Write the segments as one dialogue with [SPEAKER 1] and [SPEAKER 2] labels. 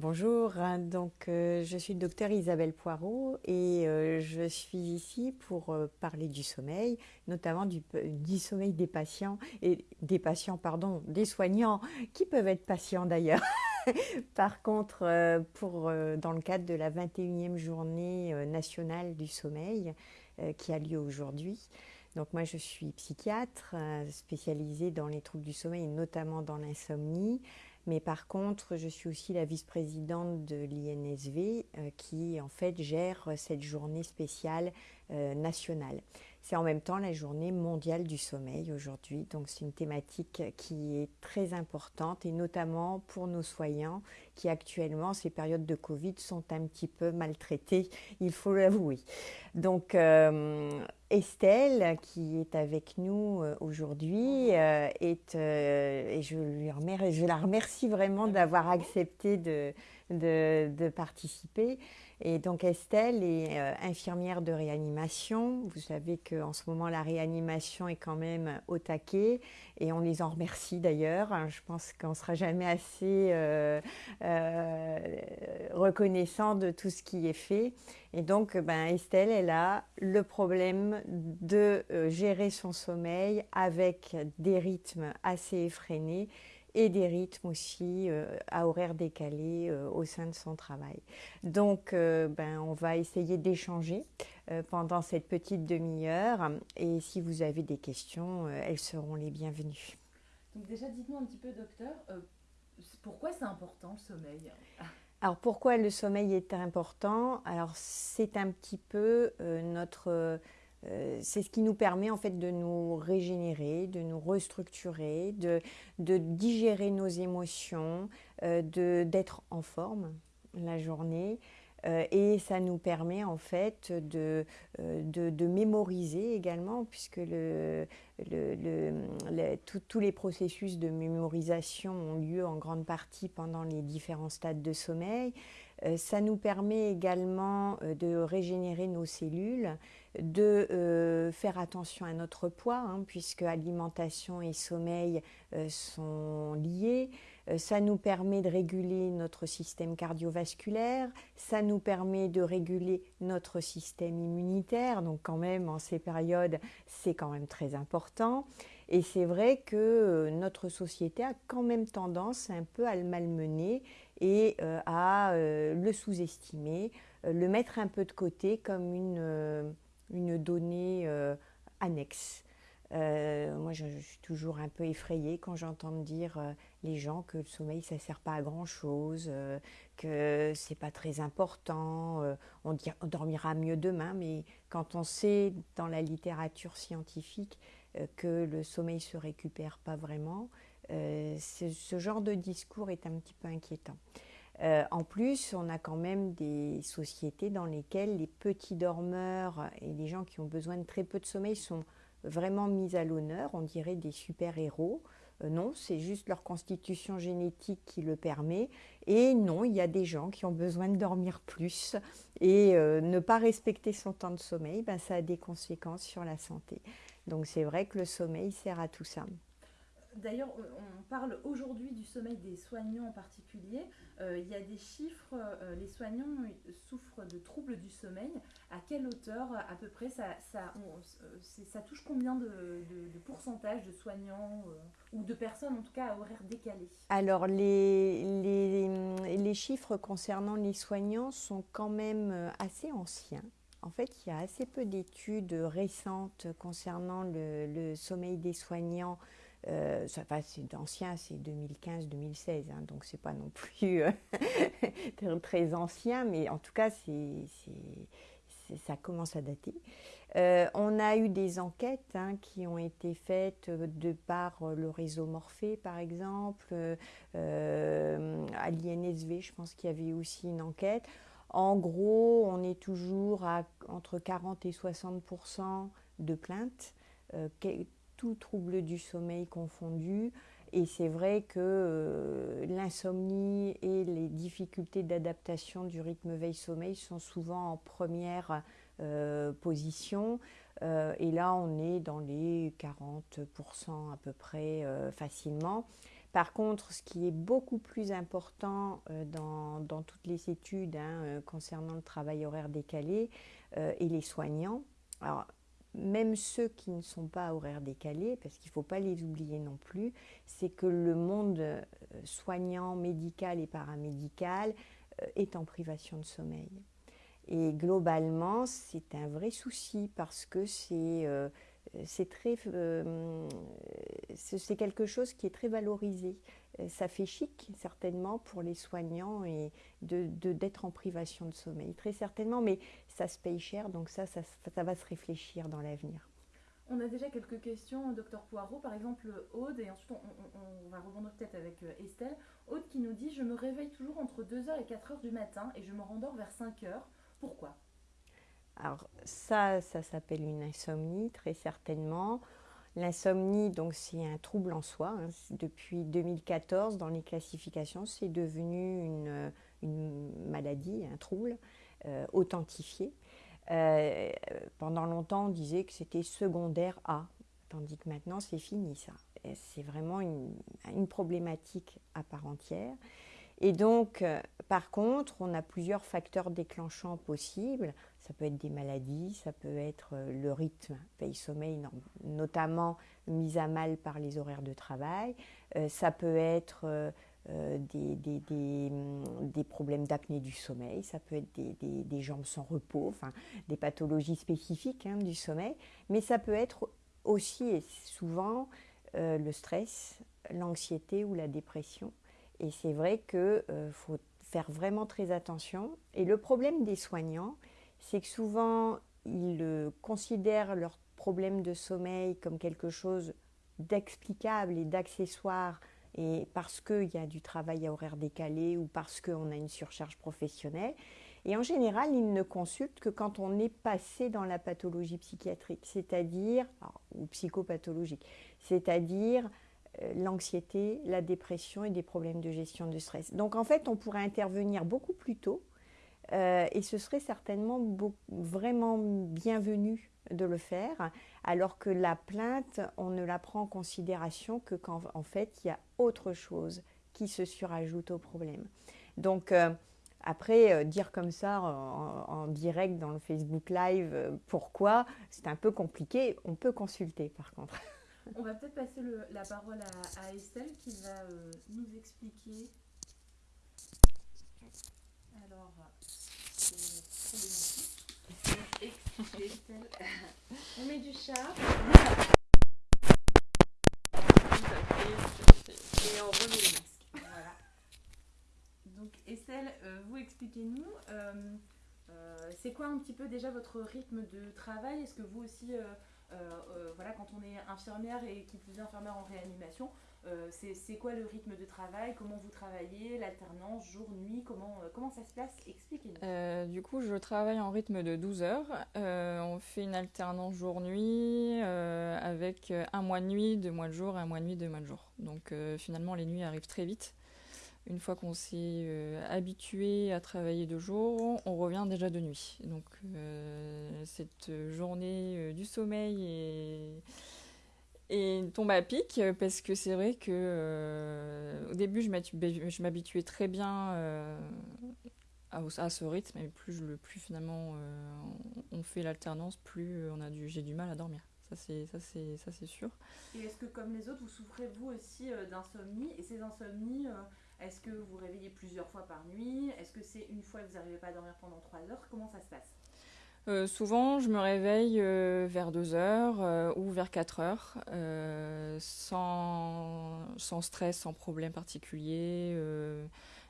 [SPEAKER 1] Bonjour, donc euh, je suis le docteur Isabelle Poirot et euh, je suis ici pour euh, parler du sommeil, notamment du, du, sommeil des patients et des patients, pardon, des soignants qui peuvent être patients d'ailleurs. Par contre, pour, dans le cadre de la 21e journée nationale du sommeil qui a lieu aujourd'hui, donc moi je suis psychiatre spécialisée dans les troubles du sommeil notamment dans l'insomnie. Mais par contre, je suis aussi la vice-présidente de l'INSV euh, qui en fait gère cette journée spéciale euh, nationale. C'est en même temps la journée mondiale du sommeil aujourd'hui, donc c'est une thématique qui est très importante et notamment pour nos soignants qui actuellement, ces périodes de Covid, sont un petit peu maltraités, il faut l'avouer. Donc Estelle, qui est avec nous aujourd'hui, est, et je, la remercie vraiment d'avoir accepté de participer. Et donc Estelle est euh, infirmière de réanimation. Vous savez qu'en ce moment, la réanimation est quand même au taquet et on les en remercie d'ailleurs. Je pense qu'on ne sera jamais assez euh, euh, reconnaissant de tout ce qui est fait. Et donc, ben, Estelle, elle a le problème de gérer son sommeil avec des rythmes assez effrénés et des rythmes aussi euh, à horaire décalé euh, au sein de son travail. Donc, euh, ben, on va essayer d'échanger pendant cette petite demi-heure et si vous avez des questions, elles seront les bienvenues.
[SPEAKER 2] Donc déjà, dites-nous un petit peu, docteur, pourquoi c'est important le sommeil?
[SPEAKER 1] Alors pourquoi le sommeil est important? Alors c'est un petit peu notre euh, c'est ce qui nous permet en fait de nous régénérer, de nous restructurer, de, digérer nos émotions, euh, d'être en forme la journée. Euh, et ça nous permet en fait de, mémoriser également, puisque tous les processus de mémorisation ont lieu en grande partie pendant les différents stades de sommeil. ça nous permet également de régénérer nos cellules de euh, faire attention à notre poids, hein, puisque alimentation et sommeil euh, sont liés. Euh, ça nous permet de réguler notre système cardiovasculaire, ça nous permet de réguler notre système immunitaire, donc quand même en ces périodes, c'est quand même très important. Et c'est vrai que notre société a quand même tendance un peu à le malmener et à le sous-estimer, le mettre un peu de côté comme une une donnée euh, annexe. Euh, moi, je, suis toujours un peu effrayée quand j'entends dire euh, les gens que le sommeil, ça ne sert pas à grand-chose, que c'est pas très important, on, on, dormira mieux demain, mais quand on sait dans la littérature scientifique que le sommeil se récupère pas vraiment, ce genre de discours est un petit peu inquiétant. Euh, en plus, on a quand même des sociétés dans lesquelles les petits dormeurs et les gens qui ont besoin de très peu de sommeil sont vraiment mis à l'honneur, on dirait des super-héros. Euh, non, c'est juste leur constitution génétique qui le permet. Et non, il y a des gens qui ont besoin de dormir plus. Et euh, ne pas respecter son temps de sommeil, ben, ça a des conséquences sur la santé. Donc c'est vrai que le sommeil sert à tout ça.
[SPEAKER 2] D'ailleurs, on parle aujourd'hui du sommeil des soignants en particulier. Euh, il y a des chiffres, euh, les soignants souffrent de troubles du sommeil. À quelle hauteur à peu près ça, ça touche combien de, pourcentage de soignants euh, ou de personnes en tout cas à horaire décalé?
[SPEAKER 1] Alors les, chiffres concernant les soignants sont quand même assez anciens. En fait, il y a assez peu d'études récentes concernant le sommeil des soignants euh, c'est ancien, c'est 2015-2016, hein, donc c'est pas non plus euh, très ancien, mais en tout cas, ça commence à dater. Euh, on a eu des enquêtes hein, qui ont été faites de par le réseau Morphée, par exemple, à l'INSV, je pense qu'il y avait aussi une enquête. En gros, on est toujours à entre 40 et 60% de plaintes tout trouble du sommeil confondu. Et c'est vrai que euh, l'insomnie et les difficultés d'adaptation du rythme veille-sommeil sont souvent en première euh, position. Euh, et là, on est dans les 40% à peu près facilement. Par contre, ce qui est beaucoup plus important dans, dans, toutes les études hein, concernant le travail horaire décalé et les soignants, alors même ceux qui ne sont pas horaires décalés, parce qu'il ne faut pas les oublier non plus, c'est que le monde soignant, médical et paramédical est en privation de sommeil. Et globalement, c'est un vrai souci parce que c'est euh, très, euh, c'est quelque chose qui est très valorisé. Euh, ça fait chic, certainement, pour les soignants et d'être de, d'être en privation de sommeil, très certainement, mais ça se paye cher, donc ça, ça, ça va se réfléchir dans l'avenir.
[SPEAKER 2] On a déjà quelques questions, docteur Poirot. Par exemple, Aude, et ensuite on, on va rebondir peut-être avec Estelle. Aude qui nous dit Je me réveille toujours entre 2h et 4h du matin et je me rendors vers 5h. Pourquoi?
[SPEAKER 1] Alors ça, ça s'appelle une insomnie, très certainement. L'insomnie, donc, c'est un trouble en soi. Hein. Depuis 2014, dans les classifications, c'est devenu une, maladie, un trouble euh, authentifié. Euh, pendant longtemps, on disait que c'était secondaire A, tandis que maintenant, c'est fini ça. C'est vraiment une, une, problématique à part entière. Et donc, euh, par contre, on a plusieurs facteurs déclenchants possibles. Ça peut être des maladies, ça peut être euh, le rythme veille-sommeil, notamment mis à mal par les horaires de travail. Euh, ça peut être mm, des, problèmes d'apnée du sommeil, ça peut être des, jambes sans repos, enfin, des pathologies spécifiques hein, du sommeil. Mais ça peut être aussi et souvent le stress, l'anxiété ou la dépression. Et c'est vrai qu'il euh, faut faire vraiment très attention. Et le problème des soignants, c'est que souvent, ils euh, considèrent leur problème de sommeil comme quelque chose d'explicable et d'accessoire, et parce qu'il y a du travail à horaire décalé ou parce qu'on a une surcharge professionnelle. Et en général, ils ne consultent que quand on est passé dans la pathologie psychiatrique, c'est-à-dire, ou psychopathologique, c'est-à-dire l'anxiété, la dépression et des problèmes de gestion du stress. Donc en fait, on pourrait intervenir beaucoup plus tôt euh, et ce serait certainement vraiment bienvenu de le faire, alors que la plainte, on ne la prend en considération que quand en fait il y a autre chose qui se surajoute au problème. Donc euh, après, dire comme ça en, direct dans le Facebook Live pourquoi, c'est un peu compliqué. On peut consulter par contre.
[SPEAKER 2] On va peut-être passer la parole à, Estelle qui va euh, nous expliquer. Alors, c'est Estelle. On met du chat. Et on remet le masque. Voilà. Donc, Estelle, euh, vous expliquez-nous. Euh, c'est quoi un petit peu déjà votre rythme de travail? Est-ce que vous aussi euh, euh, voilà, quand on est infirmière et qui plus infirmière en réanimation, euh, c'est quoi le rythme de travail? Comment vous travaillez? L'alternance, jour, nuit comment, comment ça se passe? Expliquez-nous.
[SPEAKER 3] du coup, je travaille en rythme de 12 heures. on fait une alternance jour-nuit avec un mois de nuit, deux mois de jour, un mois de nuit, deux mois de jour. Donc finalement, les nuits arrivent très vite. Une fois qu'on s'est euh, habitué à travailler de jour, on revient déjà de nuit. Donc euh, cette journée euh, du sommeil est, tombe à pic parce que c'est vrai que au début je m'habituais très bien à, ce rythme et plus, le, plus finalement on fait l'alternance, plus j'ai du mal à dormir. Ça c'est ça c'est sûr.
[SPEAKER 2] Et est-ce que comme les autres vous souffrez vous aussi d'insomnie? Et ces insomnies est-ce que vous réveillez plusieurs fois par nuit? Est-ce que c'est une fois que vous n'arrivez pas à dormir pendant 3 heures? Comment ça se passe?
[SPEAKER 3] Euh, souvent, je me réveille euh, vers 2 heures euh, ou vers 4 heures, sans, sans, stress, sans problème particulier.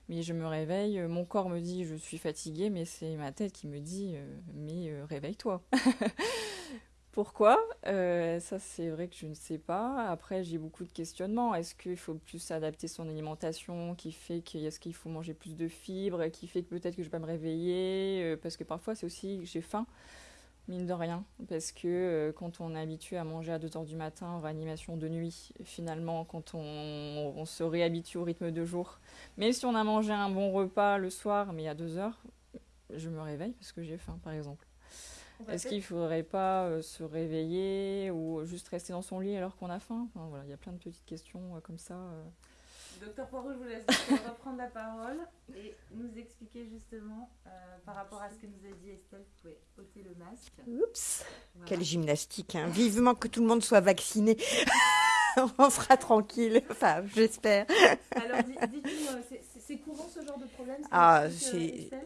[SPEAKER 3] mais je me réveille, mon corps me dit je suis fatiguée, mais c'est ma tête qui me dit mais réveille-toi. Pourquoi euh, Ça, c'est vrai que je ne sais pas. Après, j'ai beaucoup de questionnements. Est-ce qu'il faut plus adapter son alimentation qui fait qu'est-ce qu'il faut manger plus de fibres, qui fait que peut-être que je vais pas me réveiller euh, Parce que parfois, c'est aussi que j'ai faim, mine de rien. Parce que euh, quand on est habitué à manger à 2 heures du matin en réanimation de nuit, finalement, quand on, on, se réhabitue au rythme de jour, même si on a mangé un bon repas le soir, mais à 2 heures, je me réveille parce que j'ai faim, par exemple. Est-ce qu'il ne faudrait pas euh, se réveiller ou juste rester dans son lit alors qu'on a faim? Enfin, voilà, Il y a plein de petites questions euh, comme ça. Euh.
[SPEAKER 2] Docteur Poirot, je vous laisse reprendre la parole et nous expliquer justement euh, par rapport à ce que nous a dit Estelle, vous pouvez ôter le masque.
[SPEAKER 1] Oups, quelle gymnastique. Hein. Vivement que tout le monde soit vacciné. On sera tranquille, enfin, j'espère.
[SPEAKER 2] Alors, dites-nous, c'est courant ce genre de problème
[SPEAKER 1] Ah,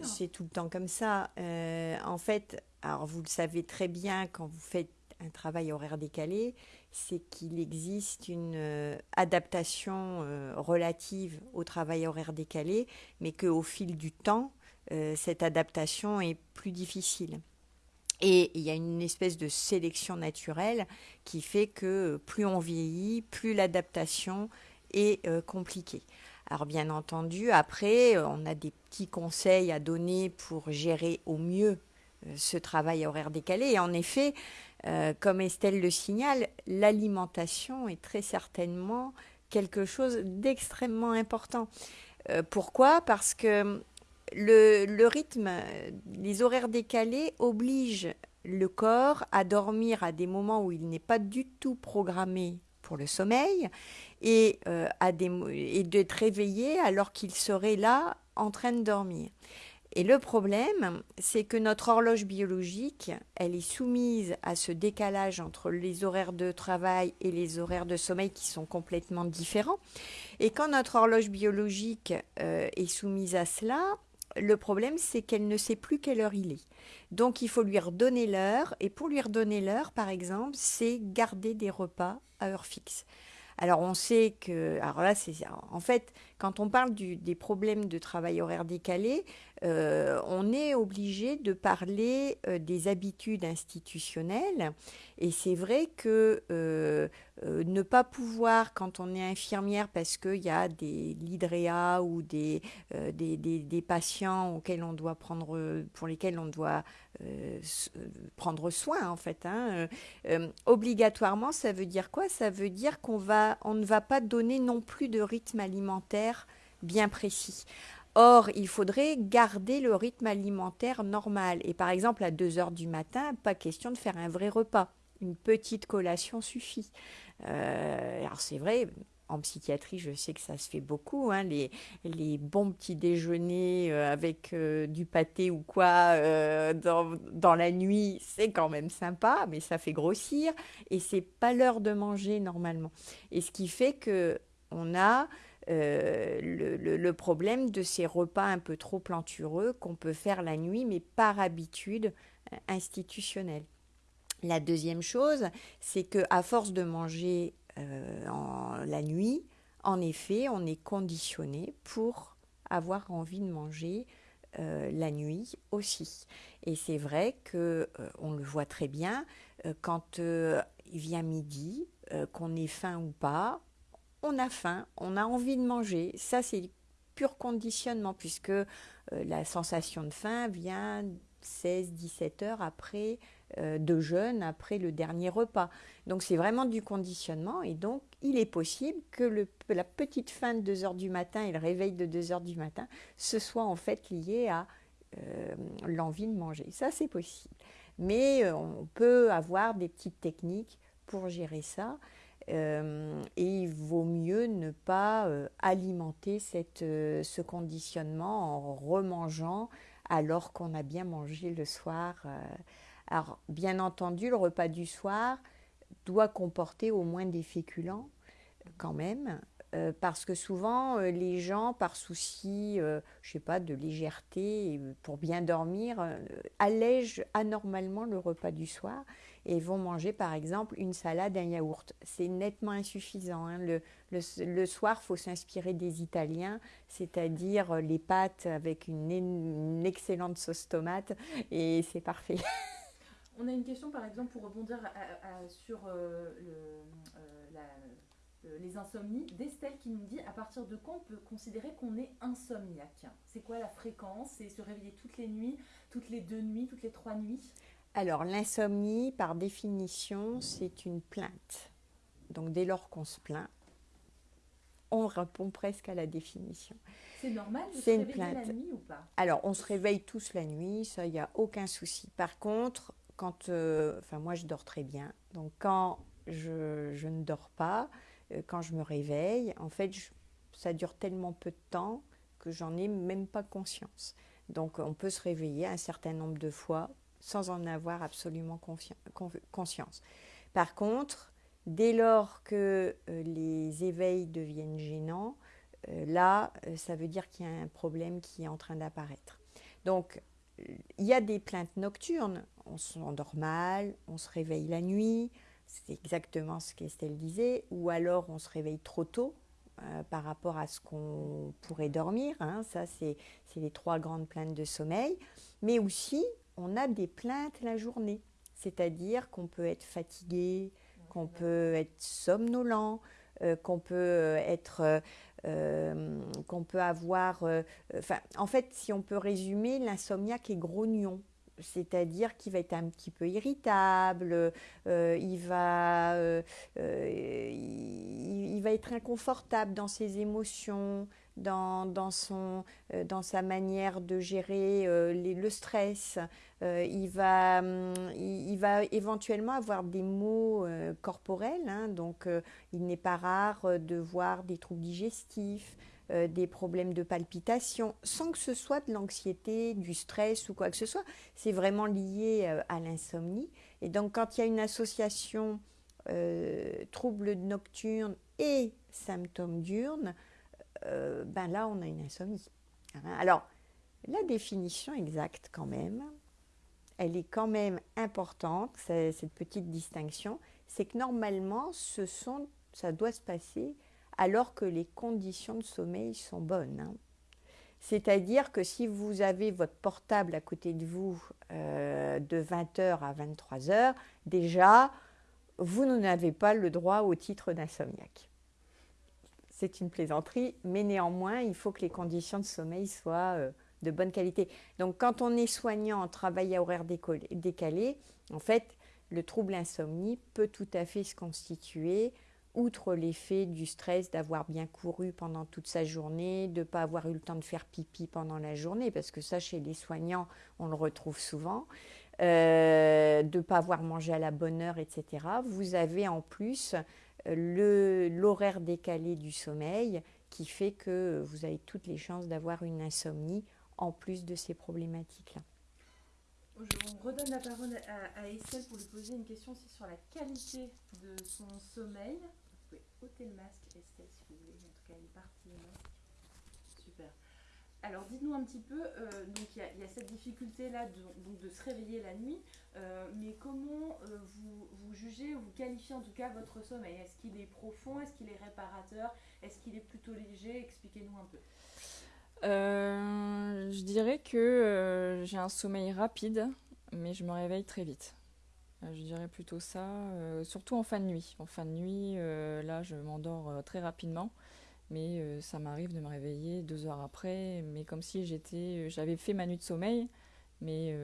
[SPEAKER 1] c'est tout le temps comme ça. Euh, en fait, alors vous le savez très bien quand vous faites un travail horaire décalé, c'est qu'il existe une euh, adaptation euh, relative au travail horaire décalé, mais qu'au fil du temps, euh, cette adaptation est plus difficile. Et il y a une espèce de sélection naturelle qui fait que plus on vieillit, plus l'adaptation est compliquée. Alors bien entendu, après, on a des petits conseils à donner pour gérer au mieux ce travail horaire décalé. Et en effet, euh, comme Estelle le signale, l'alimentation est très certainement quelque chose d'extrêmement important. Euh, pourquoi? Parce que le, rythme, les horaires décalés obligent le corps à dormir à des moments où il n'est pas du tout programmé pour le sommeil et, euh, à d'être réveillé alors qu'il serait là en train de dormir. Et le problème, c'est que notre horloge biologique, elle est soumise à ce décalage entre les horaires de travail et les horaires de sommeil qui sont complètement différents. Et quand notre horloge biologique euh, est soumise à cela, le problème, c'est qu'elle ne sait plus quelle heure il est. Donc, il faut lui redonner l'heure. Et pour lui redonner l'heure, par exemple, c'est garder des repas à heure fixe. Alors on sait que, alors là, c'est en fait, quand on parle des problèmes de travail horaire décalé, euh, on est obligé de parler euh, des habitudes institutionnelles. Et c'est vrai que euh, ne pas pouvoir, quand on est infirmière, parce qu'il y a des l'hydréa ou des, des, patients auxquels on doit prendre, pour lesquels on doit prendre soin, en fait. Hein, obligatoirement, ça veut dire quoi? Ça veut dire qu'on va, on ne va pas donner non plus de rythme alimentaire bien précis. Or, il faudrait garder le rythme alimentaire normal. Et par exemple, à 2 heures du matin, pas question de faire un vrai repas. Une petite collation suffit. Euh, alors c'est vrai, en psychiatrie, je sais que ça se fait beaucoup, hein, les, bons petits déjeuners euh, avec euh, du pâté ou quoi dans, dans, la nuit, c'est quand même sympa, mais ça fait grossir et c'est pas l'heure de manger normalement. Et ce qui fait que on a euh, le, problème de ces repas un peu trop plantureux qu'on peut faire la nuit, mais par habitude euh, institutionnelle. La deuxième chose, c'est que à force de manger euh, en, la nuit, en effet, on est conditionné pour avoir envie de manger la nuit aussi. Et c'est vrai que on le voit très bien quand il vient midi, qu'on ait faim ou pas, on a faim, on a envie de manger. Ça, c'est pur conditionnement, puisque euh, la sensation de faim vient 16-17 heures après euh, jeûne, après le dernier repas. Donc c'est vraiment du conditionnement et donc il est possible que la petite faim de 2 heures du matin et le réveil de 2 heures du matin, ce soit en fait lié à euh, l'envie de manger. Ça c'est possible. Mais on peut avoir des petites techniques pour gérer ça. Euh, et il vaut mieux ne pas euh, alimenter cette, euh, ce conditionnement en remangeant alors qu'on a bien mangé le soir. Alors, bien entendu, le repas du soir doit comporter au moins des féculents quand même, parce que souvent les gens, par souci, je sais pas, de légèreté, pour bien dormir, allègent anormalement le repas du soir et vont manger par exemple une salade, un yaourt. C'est nettement insuffisant. Hein. Le, soir, il faut s'inspirer des Italiens, c'est-à-dire les pâtes avec une, excellente sauce tomate et c'est parfait.
[SPEAKER 2] On a une question par exemple pour rebondir sur euh, le, euh, euh, les insomnies d'Estelle qui nous dit à partir de quand on peut considérer qu'on est insomniaque? C'est quoi la fréquence? C'est se réveiller toutes les nuits, toutes les deux nuits, toutes les trois nuits?
[SPEAKER 1] Alors, l'insomnie, par définition, c'est une plainte. Donc, dès lors qu'on se plaint, on répond presque à la définition.
[SPEAKER 2] C'est normal de se réveiller la nuit ou pas?
[SPEAKER 1] Alors, on se réveille tous la nuit, ça, il n'y a aucun souci. Par contre, quand. Euh, enfin, moi, je dors très bien. Donc, quand je, ne dors pas, euh, quand je me réveille, en fait, ça dure tellement peu de temps que j'en ai même pas conscience. Donc on peut se réveiller un certain nombre de fois sans en avoir absolument conscience. Par contre, dès lors que euh, les éveils deviennent gênants, euh, là, euh, ça veut dire qu'il y a un problème qui est en train d'apparaître. Donc, il y a des plaintes nocturnes, on s'endort mal, on se réveille la nuit, c'est exactement ce qu'Estelle disait, ou alors on se réveille trop tôt par rapport à ce qu'on pourrait dormir, hein. ça c'est les trois grandes plaintes de sommeil, mais aussi on a des plaintes la journée, c'est-à-dire qu'on peut être fatigué, qu'on peut être somnolent, euh, qu'on peut euh, être, euh, qu'on peut avoir, enfin, en fait, si on peut résumer, l'insomniaque est grognon. C'est-à-dire qu'il va être un petit peu irritable, il, va, il, va être inconfortable dans ses émotions, dans, dans, son, dans sa manière de gérer le stress. Euh, il, va, hum, il, va éventuellement avoir des maux euh, corporels, hein, donc euh, il n'est pas rare de voir des troubles digestifs, des problèmes de palpitation, sans que ce soit de l'anxiété, du stress ou quoi que ce soit. C'est vraiment lié à l'insomnie. Et donc quand il y a une association troubles nocturnes et symptômes diurnes, ben là on a une insomnie. Hein? Alors, la définition exacte quand même, elle est quand même importante, cette petite distinction, c'est que normalement, ça doit se passer alors que les conditions de sommeil sont bonnes. Hein. C'est-à-dire que si vous avez votre portable à côté de vous euh, de 20h à 23h, déjà, vous n'avez pas le droit au titre d'insomniaque. C'est une plaisanterie, mais néanmoins, il faut que les conditions de sommeil soient euh, de bonne qualité. Donc quand on est soignant en travail à horaire décalé, en fait, le trouble insomnie peut tout à fait se constituer, outre l'effet du stress d'avoir bien couru pendant toute sa journée, de ne pas avoir eu le temps de faire pipi pendant la journée, parce que ça, chez les soignants, on le retrouve souvent, euh, de ne pas avoir mangé à la bonne heure, etc. Vous avez en plus l'horaire décalé du sommeil qui fait que vous avez toutes les chances d'avoir une insomnie en plus de ces problématiques-là.
[SPEAKER 2] Je redonne la parole à, Estelle pour lui poser une question aussi sur la qualité de son sommeil. Vous pouvez ôter le masque, Estelle, si vous voulez. En tout cas, une partie du masque. Alors, dites-nous un petit peu, euh, donc il y, a cette difficulté-là de, de, se réveiller la nuit, euh, mais comment euh, vous, vous, jugez ou vous qualifiez en tout cas votre sommeil? Est-ce qu'il est profond? Est-ce qu'il est réparateur? Est-ce qu'il est plutôt léger? Expliquez-nous un peu.
[SPEAKER 3] Je dirais que j'ai un sommeil rapide, mais je me réveille très vite. Je dirais plutôt ça, surtout en fin de nuit. En fin de nuit, là, je m'endors très rapidement, mais ça m'arrive de me réveiller deux heures après, mais comme si j'étais, j'avais fait ma nuit de sommeil, mais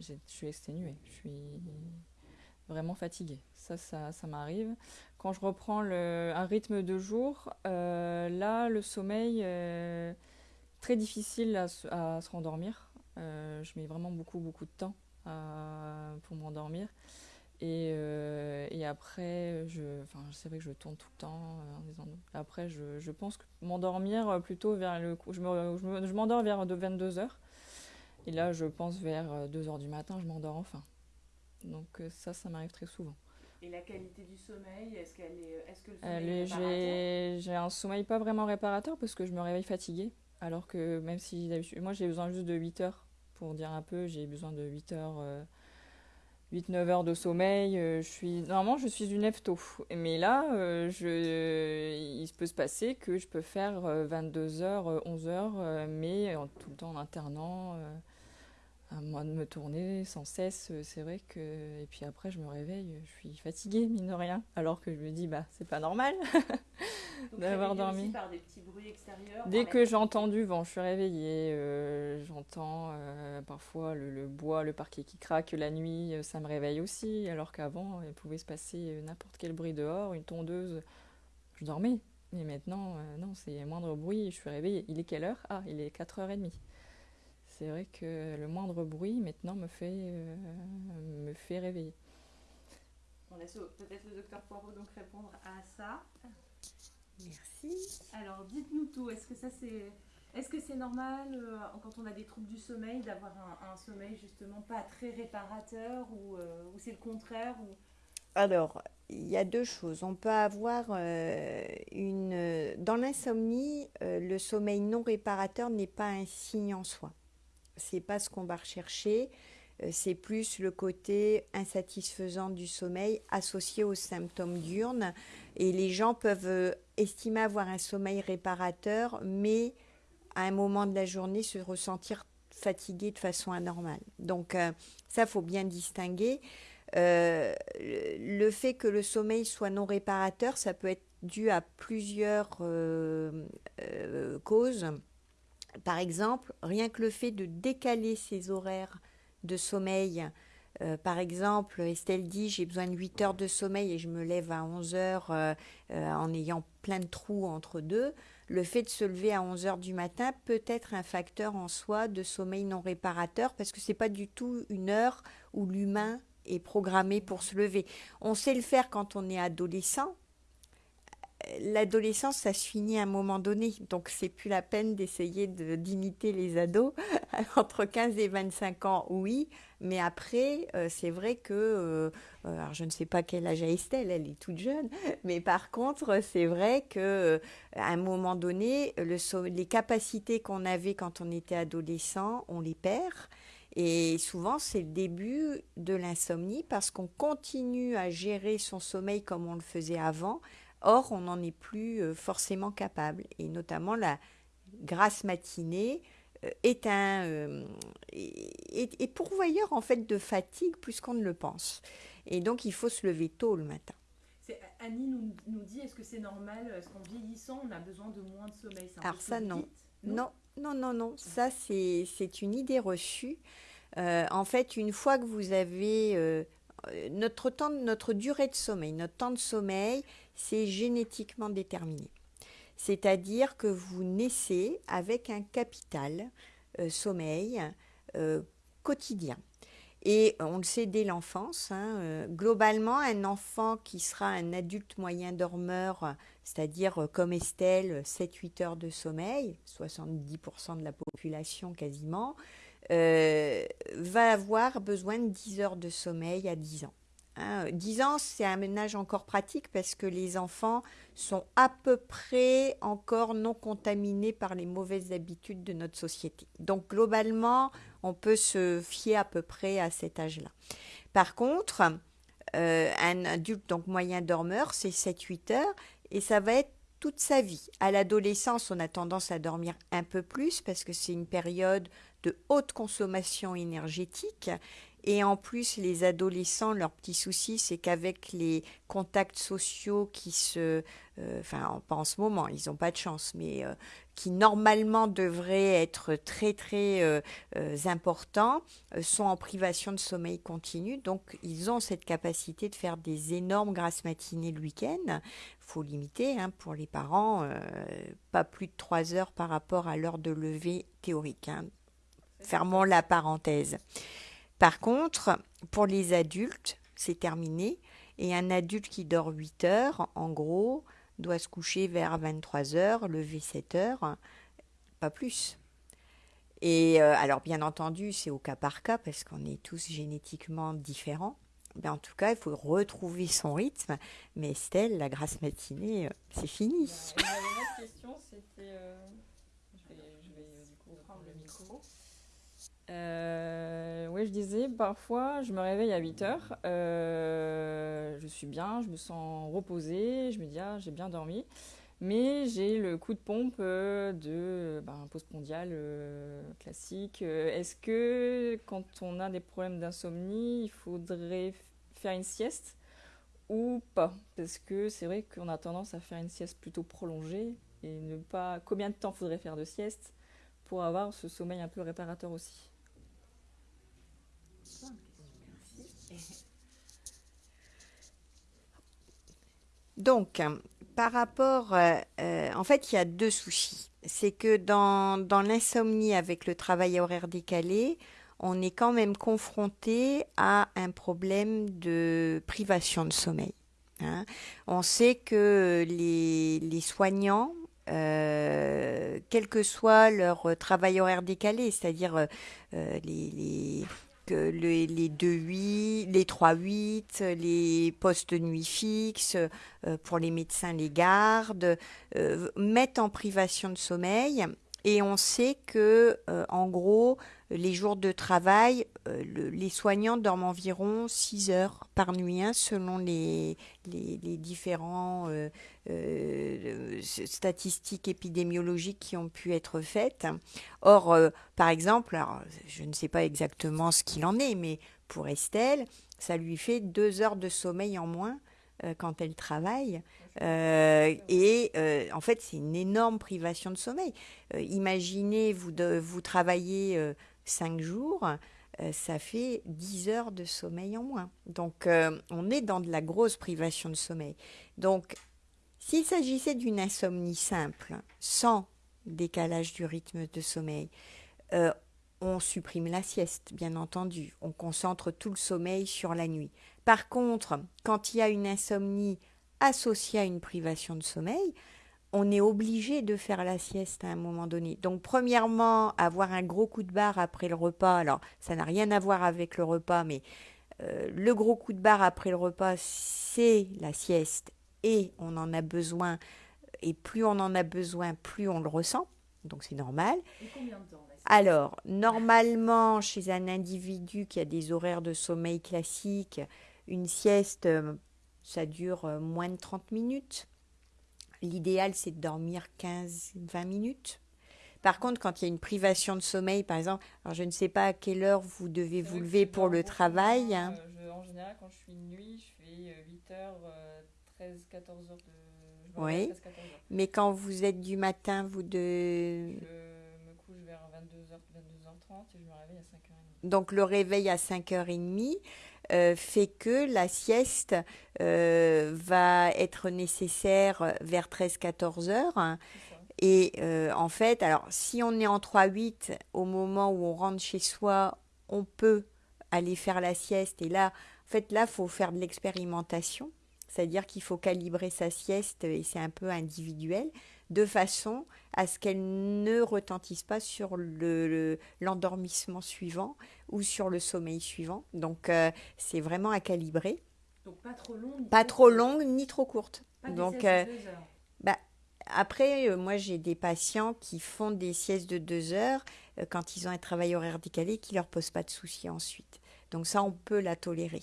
[SPEAKER 3] je suis exténuée. Je suis vraiment fatiguée. Ça, ça, ça m'arrive. Quand je reprends le, un rythme de jour, là, le sommeil très difficile à, se rendormir. Euh, je mets vraiment beaucoup, beaucoup de temps pour m'endormir. Et, euh, et, après, je, enfin, c'est vrai que je tourne tout le temps. Euh, après, je, je, pense que m'endormir plutôt vers le. Je, me, je m'endors vers 22h. Et là, je pense vers 2h du matin, je m'endors enfin. Donc, ça, ça m'arrive très souvent.
[SPEAKER 2] Et la qualité du sommeil, est-ce, qu'elle est, est-ce que le sommeil j'ai,
[SPEAKER 3] j'ai un sommeil pas vraiment réparateur parce que je me réveille fatiguée. Alors que même si moi j'ai besoin juste de 8 heures, pour dire un peu, j'ai besoin de 8 heures, 8-9 euh, heures de sommeil. Euh, je suis, normalement, je suis une tôt. Mais là, euh, je, il peut se passer que je peux faire 22 heures, 11 heures, mais tout le temps en internant à moi de me tourner sans cesse, euh, c'est vrai que. Et puis après, je me réveille, je suis fatiguée, mine de rien. Alors que je me dis, bah, c'est pas normal
[SPEAKER 2] d'avoir dormi. Par des petits bruits extérieurs
[SPEAKER 3] Dès que j'entends du vent, je suis réveillée. Euh, j'entends euh, parfois le, bois, le parquet qui craque la nuit, ça me réveille aussi. Alors qu'avant, il pouvait se passer n'importe quel bruit dehors, une tondeuse. Je dormais. Mais maintenant, non, c'est moindre bruit, je suis réveillée. Il est quelle heure? Ah, il est 4h30 c'est vrai que le moindre bruit maintenant me fait, euh, me fait réveiller.
[SPEAKER 2] On laisse peut-être le docteur Poirot donc répondre à ça.
[SPEAKER 1] Merci.
[SPEAKER 2] Alors, dites-nous tout. Est-ce que ça c'est est-ce que c'est normal euh, quand on a des troubles du sommeil d'avoir un, sommeil justement pas très réparateur ou, euh, c'est le contraire ou...
[SPEAKER 1] Alors, il y a deux choses. On peut avoir euh, une... Dans l'insomnie, le sommeil non réparateur n'est pas un signe en soi. C'est pas ce qu'on va rechercher. C'est plus le côté insatisfaisant du sommeil associé aux symptômes diurnes. Et les gens peuvent estimer avoir un sommeil réparateur, mais à un moment de la journée se ressentir fatigué de façon anormale. Donc euh, ça, faut bien distinguer. Euh, le fait que le sommeil soit non réparateur, ça peut être dû à plusieurs euh, causes. Par exemple, rien que le fait de décaler ses horaires de sommeil. Par exemple, Estelle dit j'ai besoin de 8 heures de sommeil et je me lève à 11 heures en ayant plein de trous entre deux le fait de se lever à 11 heures du matin peut être un facteur en soi de sommeil non réparateur parce que ce n'est pas du tout une heure où l'humain est programmé pour se lever. On sait le faire quand on est adolescent. L'adolescence, ça se finit à un moment donné, donc c'est plus la peine d'essayer d'imiter les ados. Entre 15 et 25 ans, oui, mais après, euh, c'est vrai que, euh, euh, alors je ne sais pas quel âge a Estelle, elle est toute jeune, mais par contre, c'est vrai que à un moment donné, les capacités qu'on avait quand on était adolescent, on les perd. Et souvent, c'est le début de l'insomnie parce qu'on continue à gérer son sommeil comme on le faisait avant. Or, on n'en est plus forcément capable. Et notamment la grasse matinée, euh, est un euh, est, pourvoyeur en fait de fatigue plus qu'on ne le pense. Et donc il faut se lever tôt le matin.
[SPEAKER 2] Annie nous, nous dit est-ce que c'est normal Est-ce qu'en vieillissant on a besoin de moins de sommeil
[SPEAKER 1] Alors ça non. non? non. Non, non, Ça c'est une idée reçue. Euh, en fait, une fois que vous avez notre temps, notre durée de sommeil, notre temps de sommeil, c'est génétiquement déterminé c'est-à-dire que vous naissez avec un capital euh, sommeil euh, quotidien. Et on le sait dès l'enfance, hein, euh, globalement, un enfant qui sera un adulte moyen dormeur, c'est-à-dire comme Estelle, 7-8 heures de sommeil, 70% de la population quasiment, va avoir besoin de 10 heures de sommeil à 10 ans. Hein, 10 ans, c'est un âge encore pratique parce que les enfants sont à peu près encore non contaminés par les mauvaises habitudes de notre société. Donc globalement, on peut se fier à peu près à cet âge-là. Par contre, euh, un adulte donc moyen dormeur, c'est 7-8 heures et ça va être toute sa vie. À l'adolescence, on a tendance à dormir un peu plus parce que c'est une période de haute consommation énergétique et en plus, les adolescents, leur petit souci, c'est qu'avec les contacts sociaux qui se... Euh, enfin, pas en ce moment, ils n'ont pas de chance, mais euh, qui normalement devraient être très, très euh, importants, sont en privation de sommeil continu. Donc, ils ont cette capacité de faire des énormes grasses matinées le week-end. Faut limiter hein, pour les parents, pas plus de 3 heures par rapport à l'heure de lever théorique. Hein. Fermons la parenthèse. Par contre, pour les adultes, c'est terminé. Et un adulte qui dort 8 heures, en gros, doit se coucher vers 23 heures, lever 7 heures, pas plus. Et euh, alors, bien entendu, c'est au cas par cas parce qu'on est tous génétiquement différents. Mais en tout cas, il faut retrouver son rythme. Mais Estelle, la grasse matinée, euh, c'est fini.
[SPEAKER 3] Bah, je vais, du coup prendre le micro. Euh, oui, je disais, parfois, je me réveille à 8 heures, euh, je suis bien, je me sens reposée, je me dis, ah, j'ai bien dormi. Mais j'ai le coup de pompe euh, de ben, post-mondial classique. Est-ce que quand on a des problèmes d'insomnie, il faudrait faire une sieste ou pas? Parce que c'est vrai qu'on a tendance à faire une sieste plutôt prolongée et ne pas. Combien de temps faudrait faire de sieste pour avoir ce sommeil un peu réparateur aussi?
[SPEAKER 1] Donc, par rapport, euh, euh, en fait, il y a deux soucis. C'est que dans, dans l'insomnie avec le travail horaire décalé, on est quand même confronté à un problème de privation de sommeil. Hein. On sait que les, les soignants, euh, quel que soit leur travail horaire décalé, c'est-à-dire les, les, les 2-8, les 3-8, les postes nuit fixes, pour les médecins, les gardes, mettent en privation de sommeil. Et on sait que, en gros, les jours de travail, euh, les soignants dorment environ 6 heures par nuit, hein, selon les, les, différents euh, euh, statistiques épidémiologiques qui ont pu être faites. Or, par exemple, je ne sais pas exactement ce qu'il en est, mais pour Estelle, ça lui fait 2 heures de sommeil en moins quand elle travaille. et en fait, c'est une énorme privation de sommeil. imaginez, vous, vous travaillez 5 jours, ça fait 10 heures de sommeil en moins. Donc, euh, on est dans de la grosse privation de sommeil. Donc, s'il s'agissait d'une insomnie simple, sans décalage du rythme de sommeil, euh, on supprime la sieste, bien entendu. On concentre tout le sommeil sur la nuit. Par contre, quand il y a une insomnie associée à une privation de sommeil, on est obligé de faire la sieste à un moment donné. Donc, premièrement, avoir un gros coup de barre après le repas. Alors, ça n'a rien à voir avec le repas, mais euh, le gros coup de barre après le repas, c'est la sieste et on en a besoin. Et plus on en a besoin, plus on le ressent. Donc, c'est normal.
[SPEAKER 2] Et combien de temps
[SPEAKER 1] alors, normalement, chez un individu qui a des horaires de sommeil classiques, une sieste, euh, ça dure euh, moins de 30 minutes. L'idéal, c'est de dormir 15-20 minutes. Par contre, quand il y a une privation de sommeil, par exemple, alors je ne sais pas à quelle heure vous devez vous lever pour le travail.
[SPEAKER 3] Hein. Euh, en général, quand je suis de nuit, je fais 8h, 13, 14 heures de...
[SPEAKER 1] oui, 13, 14 heures. mais quand vous êtes du matin, vous de...
[SPEAKER 3] Je me couche vers 22h, 22h30 et je me réveille à 5h30.
[SPEAKER 1] Donc le réveil à 5h30, euh, fait que la sieste euh, va être nécessaire vers 13-14 heures. Et euh, en fait, alors si on est en 3-8, au moment où on rentre chez soi, on peut aller faire la sieste. Et là, en fait, là, il faut faire de l'expérimentation. C'est-à-dire qu'il faut calibrer sa sieste et c'est un peu individuel de façon à ce qu'elle ne retentisse pas sur l'endormissement le, suivant ou sur le sommeil suivant. Donc euh, c'est vraiment à calibrer.
[SPEAKER 2] Donc pas trop longue.
[SPEAKER 1] Pas trop longue ni trop courte.
[SPEAKER 2] Donc euh,
[SPEAKER 1] bah, après, euh, moi j'ai des patients qui font des siestes de deux heures quand ils ont un travail horaire décalé qui leur pose pas de soucis ensuite. Donc ça, on peut la tolérer.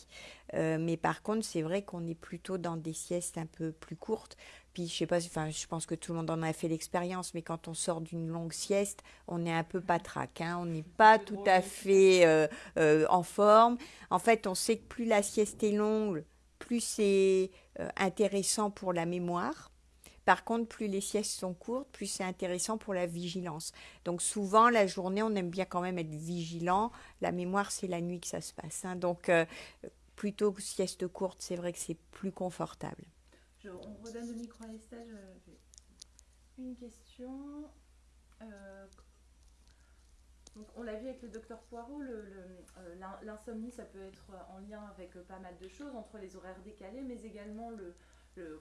[SPEAKER 1] mais par contre, c'est vrai qu'on est plutôt dans des siestes un peu plus courtes puis je sais pas, enfin je pense que tout le monde en a fait l'expérience, mais quand on sort d'une longue sieste, on est un peu patraque, hein, on n'est pas tout à fait euh, euh, en forme. En fait, on sait que plus la sieste est longue, plus c'est euh, intéressant pour la mémoire. Par contre, plus les siestes sont courtes, plus c'est intéressant pour la vigilance. Donc souvent, la journée, on aime bien quand même être vigilant. La mémoire, c'est la nuit que ça se passe. Hein. Donc plutôt que sieste courte, c'est vrai que c'est plus confortable
[SPEAKER 2] on redonne le micro à Estelle. Une question. Euh, on l'a vu avec le docteur Poirot, euh, l'insomnie, ça peut être en lien avec pas mal de choses, entre les horaires décalés, mais également le,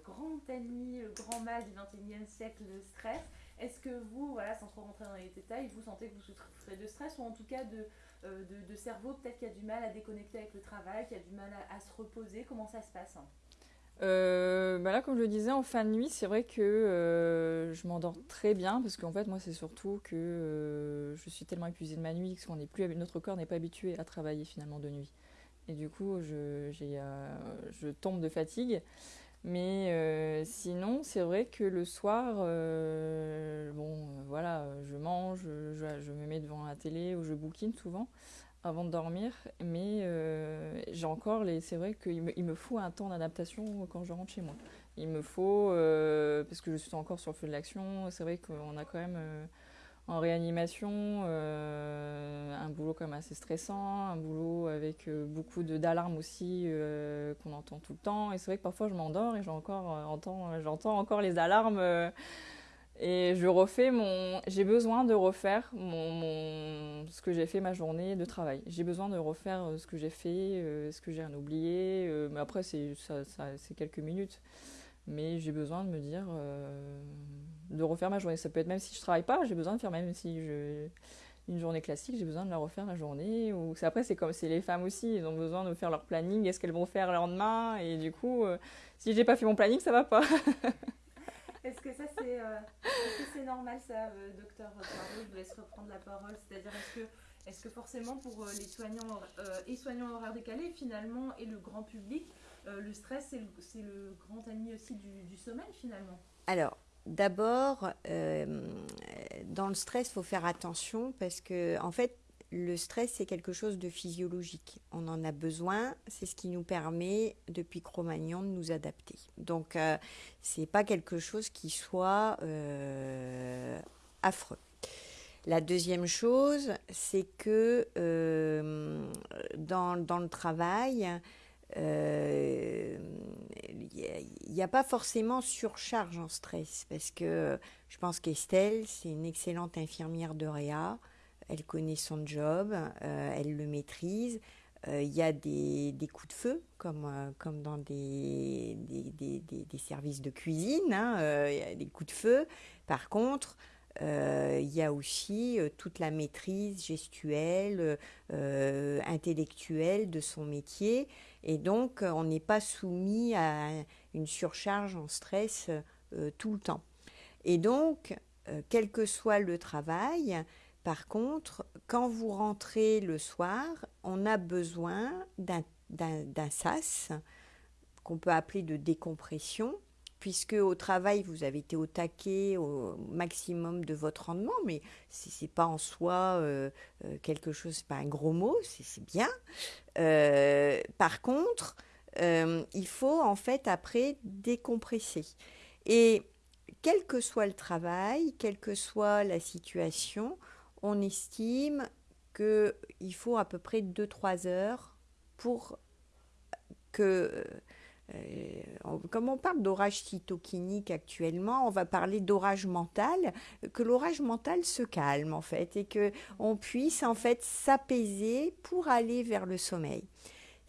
[SPEAKER 2] grand ennemi, le grand mal du 21e siècle, le stress. Est-ce que vous, voilà, sans trop rentrer dans les détails, vous sentez que vous souffrez de stress ou en tout cas de, euh, de, cerveau peut-être qui a du mal à déconnecter avec le travail, qui a du mal à, se reposer? Comment ça se passe
[SPEAKER 3] euh, bah là, comme je le disais, en fin de nuit, c'est vrai que euh, je m'endors très bien parce qu'en fait, moi, c'est surtout que euh, je suis tellement épuisée de ma nuit que notre corps n'est pas habitué à travailler finalement de nuit. Et du coup, je, tombe de fatigue. Mais sinon, c'est vrai que le soir, bon, voilà, je mange, je, me mets devant la télé ou je bouquine souvent avant de dormir, mais euh, j'ai encore les. C'est vrai qu'il me, faut un temps d'adaptation quand je rentre chez moi. Il me faut, euh, parce que je suis encore sur le feu de l'action, c'est vrai qu'on a quand même euh, en réanimation un boulot quand même assez stressant, un boulot avec beaucoup d'alarmes aussi qu'on entend tout le temps. Et c'est vrai que parfois je m'endors et j'entends encore, j'entends encore les alarmes Et je refais mon. J'ai besoin de refaire mon, ce que j'ai fait ma journée de travail. J'ai besoin de refaire euh, ce que j'ai fait, euh, ce que j'ai oublié. Euh, mais après, c'est ça, c'est quelques minutes. Mais j'ai besoin de me dire. de refaire ma journée. Ça peut être même si je travaille pas, j'ai besoin de faire même si je. Une journée classique, j'ai besoin de la refaire la journée. Ou après, c'est comme c'est les femmes aussi, ils ont besoin de faire leur planning. Est-ce qu'elles vont faire le lendemain? Et du coup, si j'ai pas fait mon planning, ça va pas.
[SPEAKER 2] Est-ce que ça c'est euh, normal ça, euh, docteur Je vous laisse reprendre la parole. C'est-à-dire est-ce que, est que forcément pour euh, les soignants et soignants horaires décalés finalement et le grand public, le stress c'est le, grand ami aussi du, sommeil finalement?
[SPEAKER 1] Alors d'abord, dans le stress, il faut faire attention parce que en fait le stress, c'est quelque chose de physiologique. On en a besoin. C'est ce qui nous permet, depuis Cro-Magnon, de nous adapter. Donc, euh, ce n'est pas quelque chose qui soit euh, affreux. La deuxième chose, c'est que euh, dans, le travail, il n'y a, pas forcément surcharge en stress parce que je pense qu'Estelle, c'est une excellente infirmière de Réa elle connaît son job, euh, elle le maîtrise. Euh, il y a des, coups de feu, comme, euh, comme dans des, des, services de cuisine, hein, il y a des coups de feu. Par contre, il y a aussi toute la maîtrise gestuelle, intellectuelle de son métier. Et donc, on n'est pas soumis à une surcharge en stress tout le temps. Et donc, quel que soit le travail, par contre, quand vous rentrez le soir, on a besoin d'un sas qu'on peut appeler de décompression, puisque au travail, vous avez été au taquet au maximum de votre rendement, mais ce n'est pas en soi euh, euh, quelque chose, pas un gros mot, c'est bien. Euh, par contre, il faut en fait après décompresser. Et quel que soit le travail, quelle que soit la situation, on estime qu'il faut à peu près 2-3 heures pour que, euh, comme on parle d'orage cytokinique actuellement, on va parler d'orage mental, que l'orage mental se calme en fait et que on puisse en fait s'apaiser pour aller vers le sommeil.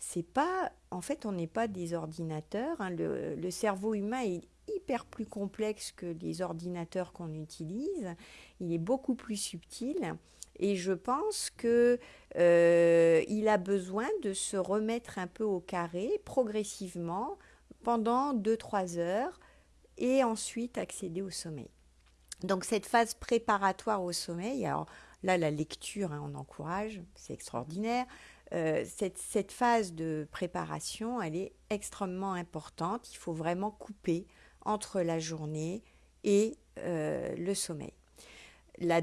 [SPEAKER 1] C'est pas, en fait, on n'est pas des ordinateurs. Hein. le, le cerveau humain est hyper plus complexe que les ordinateurs qu'on utilise. Il est beaucoup plus subtil. Et je pense qu'il euh, a besoin de se remettre un peu au carré progressivement pendant 2-3 heures et ensuite accéder au sommeil. Donc cette phase préparatoire au sommeil, alors là la lecture, hein, on encourage, c'est extraordinaire. Euh, cette, cette, phase de préparation, elle est extrêmement importante. Il faut vraiment couper entre la journée et euh, le sommeil. La,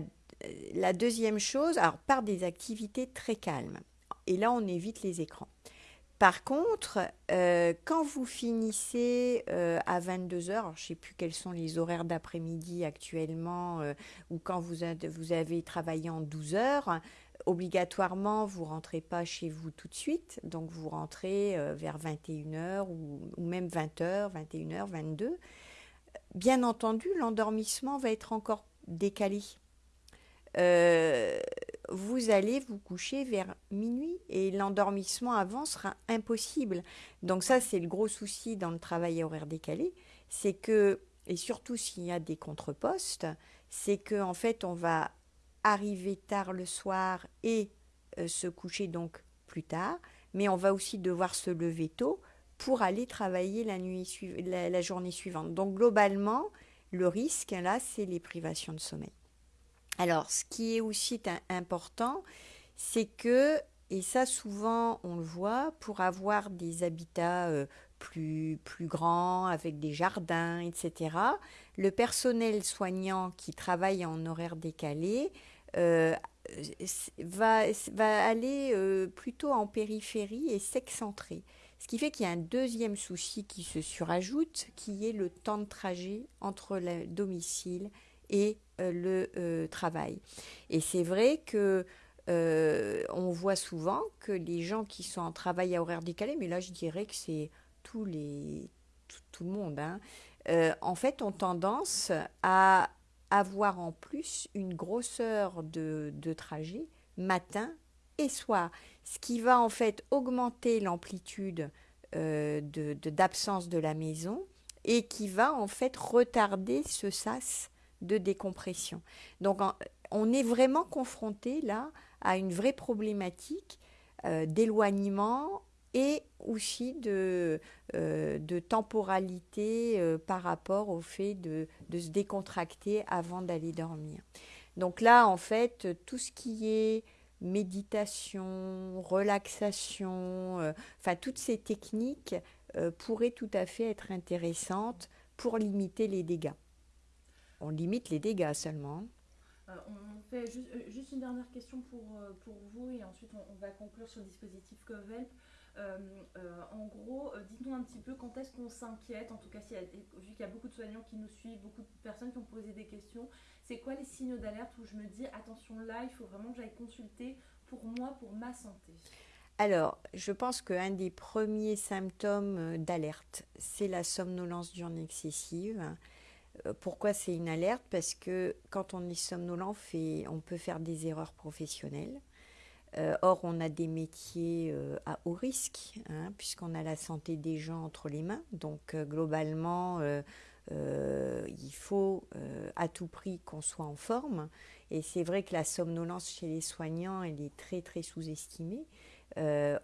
[SPEAKER 1] deuxième chose, alors par des activités très calmes. Et là, on évite les écrans. Par contre, euh, quand vous finissez euh, à 22 heures, je ne sais plus quels sont les horaires d'après-midi actuellement, ou quand vous, vous, avez travaillé en 12 heures, obligatoirement, vous rentrez pas chez vous tout de suite, donc vous rentrez euh, vers 21h ou, même 20h, 21h, 22 Bien entendu, l'endormissement va être encore décalé. Euh, vous allez vous coucher vers minuit et l'endormissement avant sera impossible. Donc ça, c'est le gros souci dans le travail horaire décalé, c'est que, et surtout s'il y a des contrepostes, c'est qu'en en fait, on va arriver tard le soir et euh, se coucher donc plus tard, mais on va aussi devoir se lever tôt pour aller travailler la, nuit la, journée suivante. Donc globalement, le risque, là, c'est les privations de sommeil. Alors, ce qui est aussi important, c'est que, et ça souvent on le voit, pour avoir des habitats euh, plus, plus grands, avec des jardins, etc., le personnel soignant qui travaille en horaire décalé va, va aller euh, plutôt en périphérie et s'excentrer. Ce qui fait qu'il y a un deuxième souci qui se surajoute, qui est le temps de trajet entre le domicile et euh, le travail. Et c'est vrai que on voit souvent que les gens qui sont en travail à horaire décalé, mais là je dirais que c'est tous les tout, le monde, hein, en fait ont tendance à avoir en plus une grosseur de, trajet matin et soir, ce qui va en fait augmenter l'amplitude euh, d'absence de, la maison et qui va en fait retarder ce sas de décompression. Donc on est vraiment confronté là à une vraie problématique euh, d'éloignement et aussi de, euh, de temporalité euh, par rapport au fait de, de se décontracter avant d'aller dormir. Donc là, en fait, tout ce qui est méditation, relaxation, enfin toutes ces techniques pourraient tout à fait être intéressantes pour limiter les dégâts. On limite les dégâts seulement.
[SPEAKER 2] on fait juste, une dernière question pour, pour vous et ensuite on, va conclure sur le dispositif COVELP. Euh, euh, en gros, euh, dites-nous un petit peu quand est-ce qu'on s'inquiète, en tout cas vu qu'il y a beaucoup de soignants qui nous suivent, beaucoup de personnes qui ont posé des questions, c'est quoi les signaux d'alerte où je me dis attention là, il faut vraiment que j'aille consulter pour moi, pour ma santé?
[SPEAKER 1] Alors, je pense qu'un des premiers symptômes d'alerte, c'est la somnolence diurne excessive. Pourquoi c'est une alerte? Parce que quand on est somnolent, on peut faire des erreurs professionnelles. Euh, or, on a des métiers euh, à haut risque, hein, puisqu'on a la santé des gens entre les mains. Donc, euh, globalement, il faut à tout prix qu'on soit en forme. Et c'est vrai que la somnolence chez les soignants, elle est très, très sous-estimée.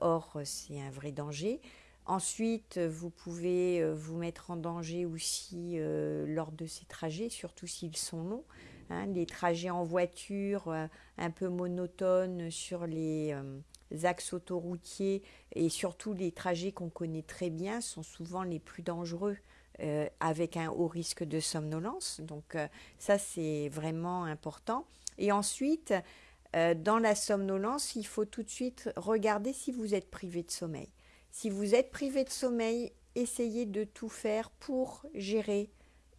[SPEAKER 1] or, c'est un vrai danger. Ensuite, vous pouvez vous mettre en danger aussi lors de ces trajets, surtout s'ils sont longs. Hein, les trajets en voiture euh, un peu monotones sur les euh, axes autoroutiers et surtout les trajets qu'on connaît très bien sont souvent les plus dangereux euh, avec un haut risque de somnolence. Donc ça, c'est vraiment important. Et ensuite, dans la somnolence, il faut tout de suite regarder si vous êtes privé de sommeil. Si vous êtes privé de sommeil, essayez de tout faire pour gérer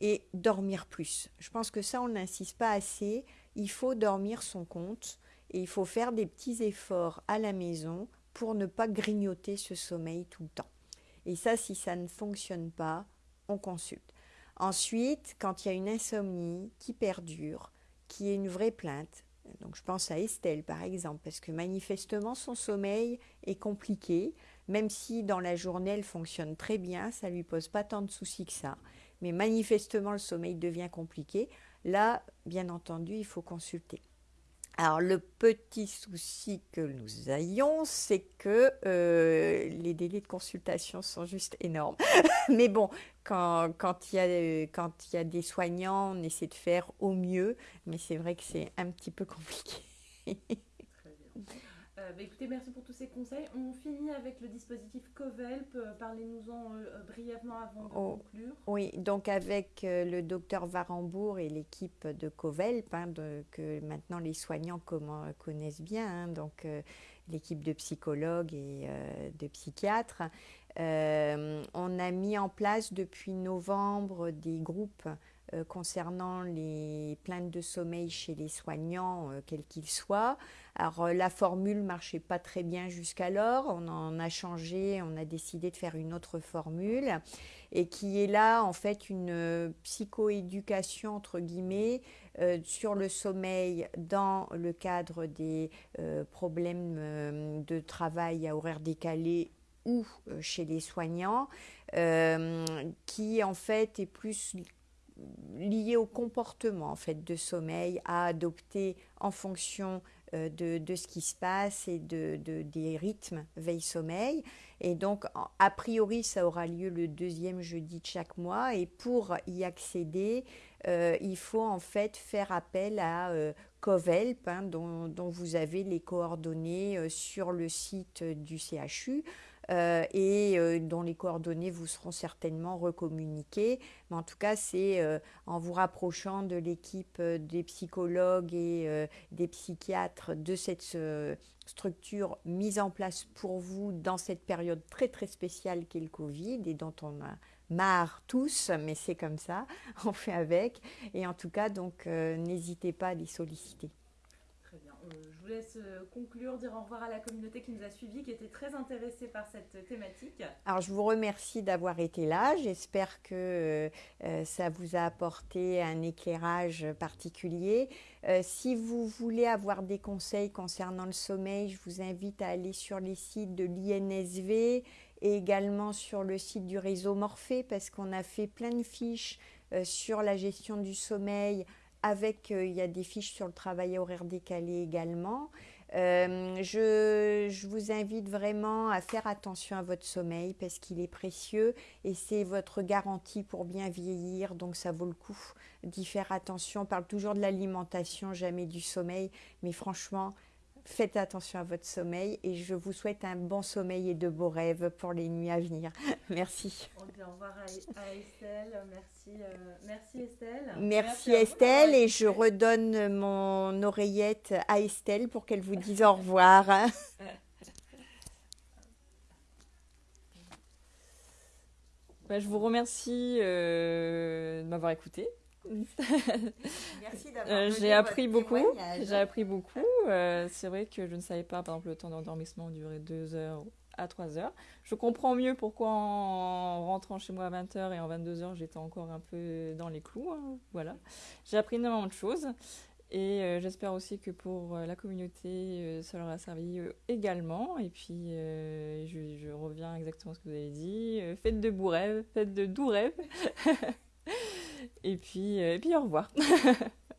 [SPEAKER 1] et dormir plus. Je pense que ça, on n'insiste pas assez. Il faut dormir son compte et il faut faire des petits efforts à la maison pour ne pas grignoter ce sommeil tout le temps. Et ça, si ça ne fonctionne pas, on consulte. Ensuite, quand il y a une insomnie qui perdure, qui est une vraie plainte, donc je pense à Estelle par exemple, parce que manifestement son sommeil est compliqué, même si dans la journée elle fonctionne très bien, ça lui pose pas tant de soucis que ça mais manifestement le sommeil devient compliqué, là, bien entendu, il faut consulter. Alors le petit souci que nous ayons, c'est que euh, les délais de consultation sont juste énormes. Mais bon, quand, il y a, quand il y a des soignants, on essaie de faire au mieux, mais c'est vrai que c'est un petit peu compliqué.
[SPEAKER 2] Euh, bah, écoutez, merci pour tous ces conseils. On finit avec le dispositif COVELP. Euh, parlez-nous-en euh, brièvement avant de oh, conclure.
[SPEAKER 1] Oui, donc avec le docteur Varembourg et l'équipe de COVELP, hein, que maintenant les soignants connaissent bien, hein, donc l'équipe de psychologues et de psychiatres, on a mis en place depuis novembre des groupes concernant les plaintes de sommeil chez les soignants, quels qu'ils soient. Alors euh, la formule marchait pas très bien jusqu'alors, on en a changé, on a décidé de faire une autre formule et qui est là en fait une euh, psychoéducation entre guillemets euh, sur le sommeil dans le cadre des problèmes de travail à horaire décalé ou chez les soignants, qui en fait est plus lié au comportement en fait de sommeil à adopter en fonction euh, de, ce qui se passe et de, des rythmes veille-sommeil. Et donc, a priori, ça aura lieu le deuxième jeudi de chaque mois. Et pour y accéder, euh, il faut en fait faire appel à euh, Covelp, hein, dont, dont, vous avez les coordonnées sur le site du CHU. Euh, et euh, dont les coordonnées vous seront certainement recommuniquées. Mais en tout cas, c'est euh, en vous rapprochant de l'équipe des psychologues et des psychiatres de cette structure mise en place pour vous dans cette période très très spéciale qu'est le Covid et dont on a marre tous, mais c'est comme ça, on fait avec. Et en tout cas, donc, n'hésitez pas à les solliciter.
[SPEAKER 2] Très bien. On je vous laisse conclure, dire au revoir à la communauté qui nous a suivis, qui était très intéressée par cette thématique.
[SPEAKER 1] Alors, je vous remercie d'avoir été là. J'espère que ça vous a apporté un éclairage particulier. si vous voulez avoir des conseils concernant le sommeil, je vous invite à aller sur les sites de l'INSV et également sur le site du réseau Morphée parce qu'on a fait plein de fiches euh, sur la gestion du sommeil avec, euh, il y a des fiches sur le travail horaire décalé également. Euh, je, je, vous invite vraiment à faire attention à votre sommeil parce qu'il est précieux et c'est votre garantie pour bien vieillir, donc ça vaut le coup d'y faire attention. On parle toujours de l'alimentation, jamais du sommeil, mais franchement, faites attention à votre sommeil et je vous souhaite un bon sommeil et de beaux rêves pour les nuits à venir. Merci.
[SPEAKER 2] On dit au revoir à, Estelle. Merci, euh, merci Estelle.
[SPEAKER 1] Merci, Estelle et je redonne mon oreillette à Estelle pour qu'elle vous dise au revoir.
[SPEAKER 3] Bah, je vous remercie euh, de m'avoir écouté.
[SPEAKER 1] Merci d'avoir euh,
[SPEAKER 3] J'ai appris beaucoup. J'ai appris beaucoup. Euh, c'est vrai que je ne savais pas, par exemple, le temps d'endormissement durait 2 heures à 3 heures. Je comprends mieux pourquoi en rentrant chez moi à 20h et en 22h, j'étais encore un peu dans les clous. Hein. Voilà. J'ai appris énormément de choses. Et euh, j'espère aussi que pour la communauté, ça leur a servi également. Et puis, je, je, reviens exactement à ce que vous avez dit. faites de beaux rêves, faites de doux rêves. et, puis, et puis, au revoir.